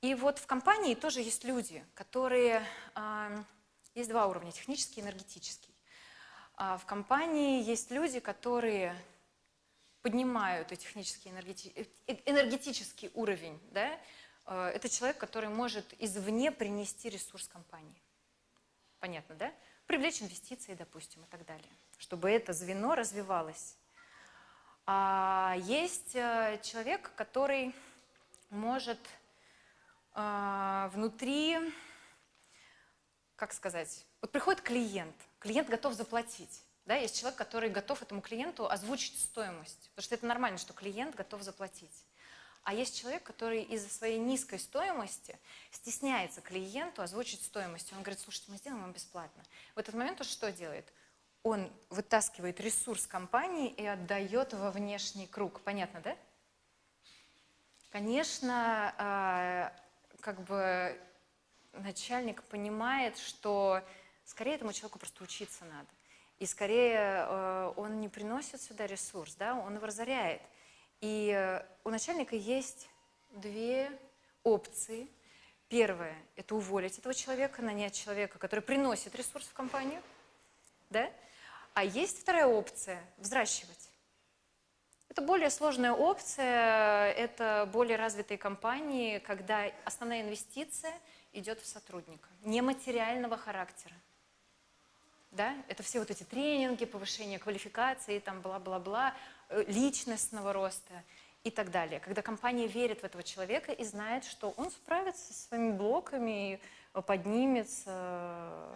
И вот в компании тоже есть люди, которые... э, Есть два уровня, технический и энергетический. А В компании есть люди, которые поднимают и технический, энергети- э, энергетический уровень. Да? Э, Это человек, который может извне принести ресурс компании. Понятно, да? Привлечь инвестиции, допустим, и так далее, чтобы это звено развивалось. А есть э, человек, который может а, внутри, как сказать, вот приходит клиент, клиент готов заплатить. Да, есть человек, который готов этому клиенту озвучить стоимость, потому что это нормально, что клиент готов заплатить. А есть человек, который из-за своей низкой стоимости стесняется клиенту озвучить стоимость. Он говорит, слушайте, мы сделаем вам бесплатно. В этот момент он что делает? Он вытаскивает ресурс компании и отдает во внешний круг. Понятно, да? Конечно, а, как бы начальник понимает, что скорее этому человеку просто учиться надо. И скорее э, он не приносит сюда ресурс, да, он его разоряет. И э, у начальника есть две опции. Первое – это уволить этого человека, нанять человека, который приносит ресурс в компанию. Да? А есть вторая опция – взращивать. Это более сложная опция, это более развитые компании, когда основная инвестиция идет в сотрудника, нематериального характера. Да? Это все вот эти тренинги, повышение квалификации, там бла-бла-бла, э, личностного роста и так далее. Когда компания верит в этого человека и знает, что он справится со своими блоками, поднимется.